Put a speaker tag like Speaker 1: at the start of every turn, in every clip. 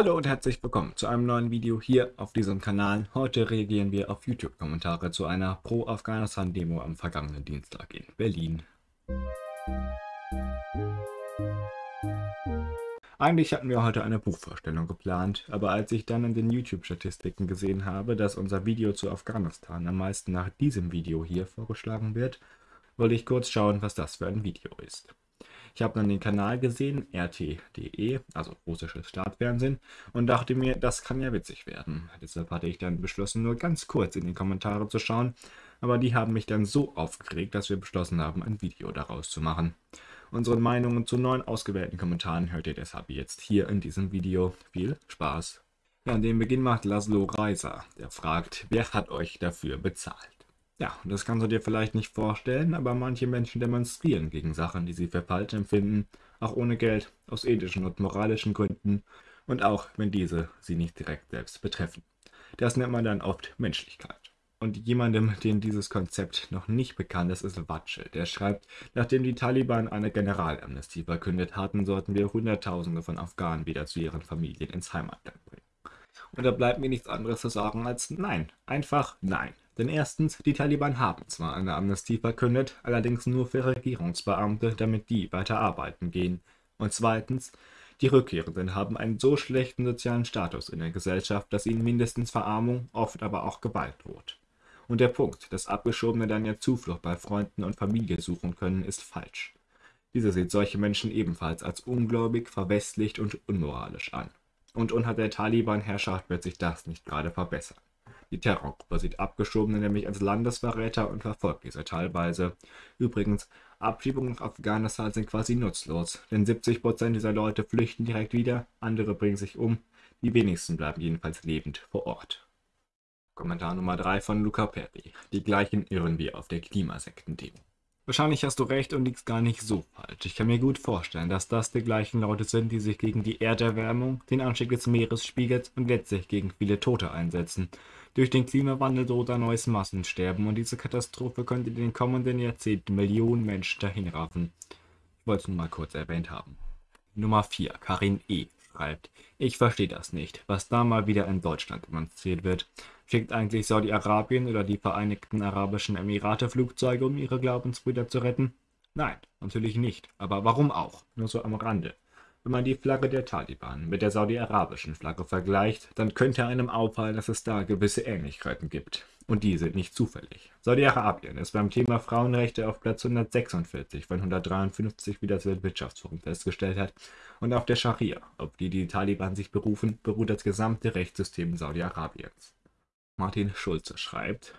Speaker 1: Hallo und herzlich willkommen zu einem neuen Video hier auf diesem Kanal. Heute reagieren wir auf YouTube-Kommentare zu einer Pro-Afghanistan-Demo am vergangenen Dienstag in Berlin. Eigentlich hatten wir heute eine Buchvorstellung geplant, aber als ich dann in den YouTube-Statistiken gesehen habe, dass unser Video zu Afghanistan am meisten nach diesem Video hier vorgeschlagen wird, wollte ich kurz schauen, was das für ein Video ist. Ich habe dann den Kanal gesehen, RT.de, also russisches Staatsfernsehen, und dachte mir, das kann ja witzig werden. Deshalb hatte ich dann beschlossen, nur ganz kurz in die Kommentare zu schauen, aber die haben mich dann so aufgeregt, dass wir beschlossen haben, ein Video daraus zu machen. Unsere Meinungen zu neun ausgewählten Kommentaren hört ihr deshalb jetzt hier in diesem Video. Viel Spaß! Ja, dem Beginn macht Laszlo Reiser, der fragt, wer hat euch dafür bezahlt? Ja, das kannst du dir vielleicht nicht vorstellen, aber manche Menschen demonstrieren gegen Sachen, die sie für falsch empfinden, auch ohne Geld, aus ethischen und moralischen Gründen und auch, wenn diese sie nicht direkt selbst betreffen. Das nennt man dann oft Menschlichkeit. Und jemandem, dem dieses Konzept noch nicht bekannt ist, ist Watsche. Der schreibt, nachdem die Taliban eine Generalamnestie verkündet hatten, sollten wir Hunderttausende von Afghanen wieder zu ihren Familien ins Heimatland bringen. Und da bleibt mir nichts anderes zu sagen als Nein. Einfach Nein. Denn erstens, die Taliban haben zwar eine Amnestie verkündet, allerdings nur für Regierungsbeamte, damit die weiter arbeiten gehen. Und zweitens, die Rückkehrenden haben einen so schlechten sozialen Status in der Gesellschaft, dass ihnen mindestens Verarmung, oft aber auch Gewalt droht. Und der Punkt, dass Abgeschobene dann ja Zuflucht bei Freunden und Familie suchen können, ist falsch. Diese sieht solche Menschen ebenfalls als ungläubig, verwestlicht und unmoralisch an. Und unter der Taliban-Herrschaft wird sich das nicht gerade verbessern. Die Terrorgruppe sieht Abgeschobene nämlich als Landesverräter und verfolgt diese teilweise. Übrigens, Abschiebungen nach Afghanistan sind quasi nutzlos, denn 70% dieser Leute flüchten direkt wieder, andere bringen sich um, die wenigsten bleiben jedenfalls lebend vor Ort. Kommentar Nummer 3 von Luca Perry. Die gleichen irren wie auf der Klimasekten-Demo. Wahrscheinlich hast du recht und liegst gar nicht so falsch. Ich kann mir gut vorstellen, dass das die gleichen Leute sind, die sich gegen die Erderwärmung, den Anstieg des Meeresspiegels und letztlich gegen viele Tote einsetzen. Durch den Klimawandel droht ein neues Massensterben und diese Katastrophe könnte in den kommenden Jahrzehnten Millionen Menschen dahinraffen. Ich wollte es nur mal kurz erwähnt haben. Nummer 4. Karin E. schreibt, ich verstehe das nicht, was da mal wieder in Deutschland demonstriert wird. Schickt eigentlich Saudi-Arabien oder die Vereinigten Arabischen Emirate Flugzeuge, um ihre Glaubensbrüder zu retten? Nein, natürlich nicht. Aber warum auch? Nur so am Rande. Wenn man die Flagge der Taliban mit der saudi-arabischen Flagge vergleicht, dann könnte einem auffallen, dass es da gewisse Ähnlichkeiten gibt. Und die sind nicht zufällig. Saudi-Arabien ist beim Thema Frauenrechte auf Platz 146 von 153, wie das Weltwirtschaftsforum festgestellt hat. Und auf der Scharia, auf die die Taliban sich berufen, beruht das gesamte Rechtssystem Saudi-Arabiens. Martin Schulze schreibt,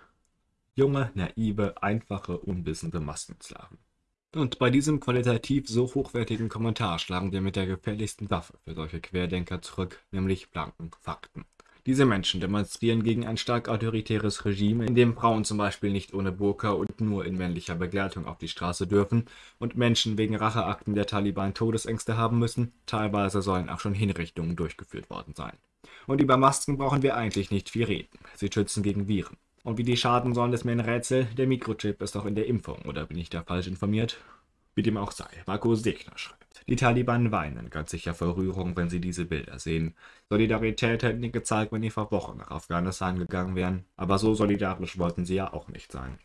Speaker 1: junge, naive, einfache, unwissende Massensklaven. Und bei diesem qualitativ so hochwertigen Kommentar schlagen wir mit der gefährlichsten Waffe für solche Querdenker zurück, nämlich blanken Fakten. Diese Menschen demonstrieren gegen ein stark autoritäres Regime, in dem Frauen zum Beispiel nicht ohne Burka und nur in männlicher Begleitung auf die Straße dürfen und Menschen wegen Racheakten der Taliban Todesängste haben müssen, teilweise sollen auch schon Hinrichtungen durchgeführt worden sein. Und über Masken brauchen wir eigentlich nicht viel reden. Sie schützen gegen Viren. Und wie die schaden sollen, ist mir ein Rätsel. Der Mikrochip ist doch in der Impfung, oder bin ich da falsch informiert? Wie dem auch sei, Marco Segner schreibt. Die Taliban weinen ganz sicher vor Rührung, wenn sie diese Bilder sehen. Solidarität hätten die gezeigt, wenn die vor Wochen nach Afghanistan gegangen wären. Aber so solidarisch wollten sie ja auch nicht sein.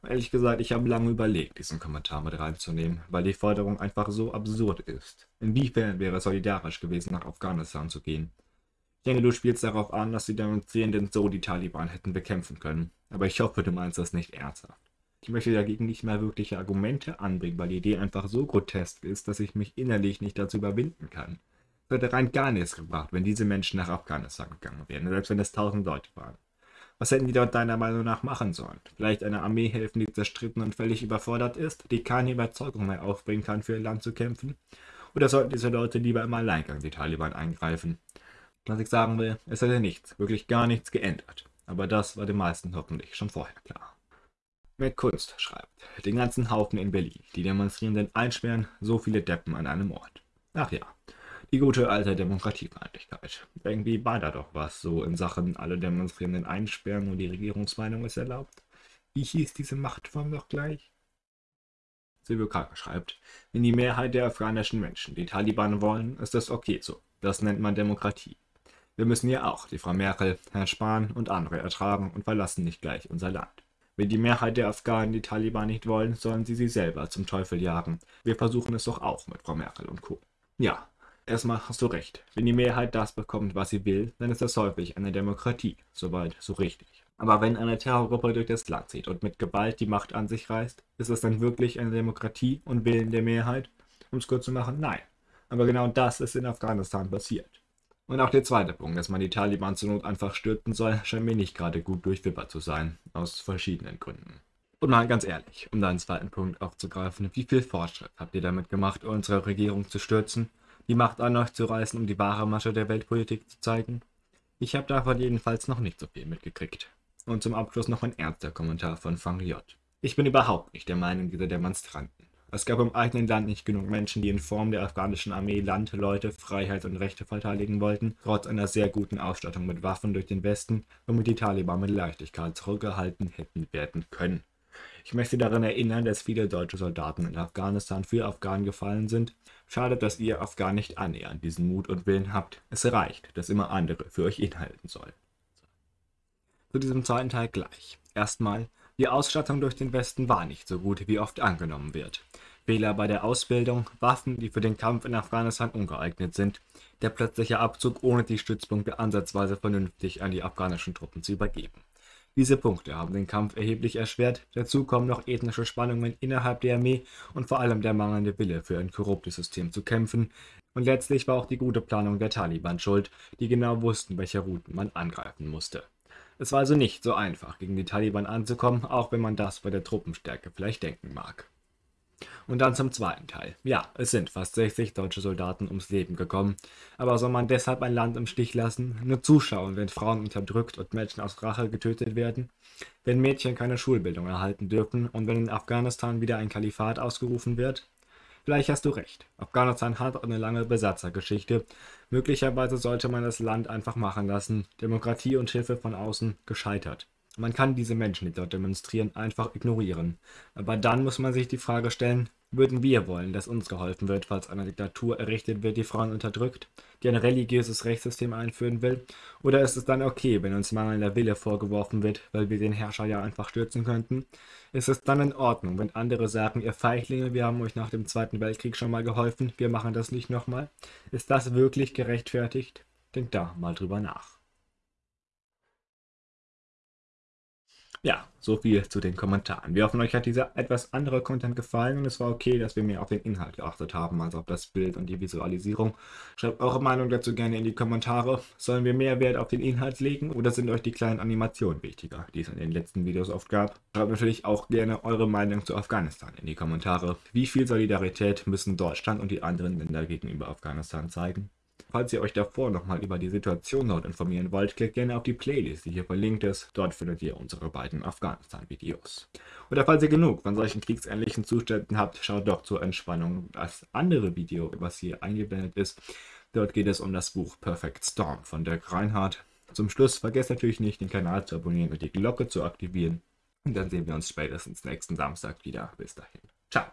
Speaker 1: Und ehrlich gesagt, ich habe lange überlegt, diesen Kommentar mit reinzunehmen, weil die Forderung einfach so absurd ist. Inwiefern wäre es solidarisch gewesen, nach Afghanistan zu gehen? Ich denke, du spielst darauf an, dass die Demonstrierenden so die Taliban hätten bekämpfen können. Aber ich hoffe, du meinst das nicht ernsthaft. Ich möchte dagegen nicht mehr wirkliche Argumente anbringen, weil die Idee einfach so grotesk ist, dass ich mich innerlich nicht dazu überwinden kann. Es hätte rein gar nichts gebracht, wenn diese Menschen nach Afghanistan gegangen wären, selbst wenn es tausend Leute waren. Was hätten die dort deiner Meinung nach machen sollen? Vielleicht eine Armee helfen, die zerstritten und völlig überfordert ist, die keine Überzeugung mehr aufbringen kann, für ihr Land zu kämpfen? Oder sollten diese Leute lieber im Alleingang die Taliban eingreifen? Was ich sagen will, es hätte nichts, wirklich gar nichts geändert. Aber das war den meisten hoffentlich schon vorher klar. Mit Kunst schreibt, den ganzen Haufen in Berlin, die Demonstrierenden einsperren, so viele Deppen an einem Ort. Ach ja, die gute alte Demokratiefeindlichkeit. Irgendwie war da doch was, so in Sachen alle Demonstrierenden einsperren und die Regierungsmeinung ist erlaubt. Wie hieß diese Machtform doch gleich? Silvio Kaka schreibt, wenn die Mehrheit der afghanischen Menschen die Taliban wollen, ist das okay so. Das nennt man Demokratie. Wir müssen ja auch die Frau Merkel, Herrn Spahn und andere ertragen und verlassen nicht gleich unser Land. Wenn die Mehrheit der Afghanen die Taliban nicht wollen, sollen sie sie selber zum Teufel jagen. Wir versuchen es doch auch mit Frau Merkel und Co. Ja, erstmal hast du recht. Wenn die Mehrheit das bekommt, was sie will, dann ist das häufig eine Demokratie. Soweit, so richtig. Aber wenn eine Terrorgruppe durch das Land zieht und mit Gewalt die Macht an sich reißt, ist es dann wirklich eine Demokratie und Willen der Mehrheit? Um es kurz zu machen, nein. Aber genau das ist in Afghanistan passiert. Und auch der zweite Punkt, dass man die Taliban zur Not einfach stürzen soll, scheint mir nicht gerade gut durchwippert zu sein, aus verschiedenen Gründen. Und mal ganz ehrlich, um deinen zweiten Punkt aufzugreifen, wie viel Fortschritt habt ihr damit gemacht, unsere Regierung zu stürzen, die Macht an euch zu reißen, um die wahre Masche der Weltpolitik zu zeigen? Ich habe davon jedenfalls noch nicht so viel mitgekriegt. Und zum Abschluss noch ein ernster Kommentar von Fang J. Ich bin überhaupt nicht der Meinung dieser Demonstranten. Es gab im eigenen Land nicht genug Menschen, die in Form der afghanischen Armee Land, Leute, Freiheit und Rechte verteidigen wollten, trotz einer sehr guten Ausstattung mit Waffen durch den Westen, womit die Taliban mit Leichtigkeit zurückgehalten hätten werden können. Ich möchte daran erinnern, dass viele deutsche Soldaten in Afghanistan für Afghanen gefallen sind. Schade, dass ihr Afghanen nicht annähernd diesen Mut und Willen habt. Es reicht, dass immer andere für euch inhalten sollen zu diesem zweiten Teil gleich. Erstmal, die Ausstattung durch den Westen war nicht so gut, wie oft angenommen wird. Fehler bei der Ausbildung, Waffen, die für den Kampf in Afghanistan ungeeignet sind, der plötzliche Abzug, ohne die Stützpunkte ansatzweise vernünftig an die afghanischen Truppen zu übergeben. Diese Punkte haben den Kampf erheblich erschwert, dazu kommen noch ethnische Spannungen innerhalb der Armee und vor allem der mangelnde Wille für ein korruptes System zu kämpfen, und letztlich war auch die gute Planung der Taliban schuld, die genau wussten, welche Routen man angreifen musste. Es war also nicht so einfach, gegen die Taliban anzukommen, auch wenn man das bei der Truppenstärke vielleicht denken mag. Und dann zum zweiten Teil. Ja, es sind fast 60 deutsche Soldaten ums Leben gekommen. Aber soll man deshalb ein Land im Stich lassen? Nur zuschauen, wenn Frauen unterdrückt und Menschen aus Rache getötet werden? Wenn Mädchen keine Schulbildung erhalten dürfen und wenn in Afghanistan wieder ein Kalifat ausgerufen wird? Vielleicht hast du recht. Afghanistan hat eine lange Besatzergeschichte. Möglicherweise sollte man das Land einfach machen lassen. Demokratie und Hilfe von außen gescheitert. Man kann diese Menschen, die dort demonstrieren, einfach ignorieren. Aber dann muss man sich die Frage stellen, würden wir wollen, dass uns geholfen wird, falls eine Diktatur errichtet wird, die Frauen unterdrückt, die ein religiöses Rechtssystem einführen will? Oder ist es dann okay, wenn uns mangelnder Wille vorgeworfen wird, weil wir den Herrscher ja einfach stürzen könnten? Ist es dann in Ordnung, wenn andere sagen, ihr Feiglinge, wir haben euch nach dem Zweiten Weltkrieg schon mal geholfen, wir machen das nicht nochmal? Ist das wirklich gerechtfertigt? Denkt da mal drüber nach. Ja, so viel zu den Kommentaren. Wir hoffen, euch hat dieser etwas andere Content gefallen und es war okay, dass wir mehr auf den Inhalt geachtet haben, als auf das Bild und die Visualisierung. Schreibt eure Meinung dazu gerne in die Kommentare. Sollen wir mehr Wert auf den Inhalt legen oder sind euch die kleinen Animationen wichtiger, die es in den letzten Videos oft gab? Schreibt natürlich auch gerne eure Meinung zu Afghanistan in die Kommentare. Wie viel Solidarität müssen Deutschland und die anderen Länder gegenüber Afghanistan zeigen? Falls ihr euch davor nochmal über die Situation dort informieren wollt, klickt gerne auf die Playlist, die hier verlinkt ist. Dort findet ihr unsere beiden Afghanistan-Videos. Oder falls ihr genug von solchen kriegsähnlichen Zuständen habt, schaut doch zur Entspannung das andere Video, was hier eingeblendet ist. Dort geht es um das Buch Perfect Storm von Dirk Reinhardt. Zum Schluss vergesst natürlich nicht, den Kanal zu abonnieren und die Glocke zu aktivieren. Und dann sehen wir uns spätestens nächsten Samstag wieder. Bis dahin. Ciao.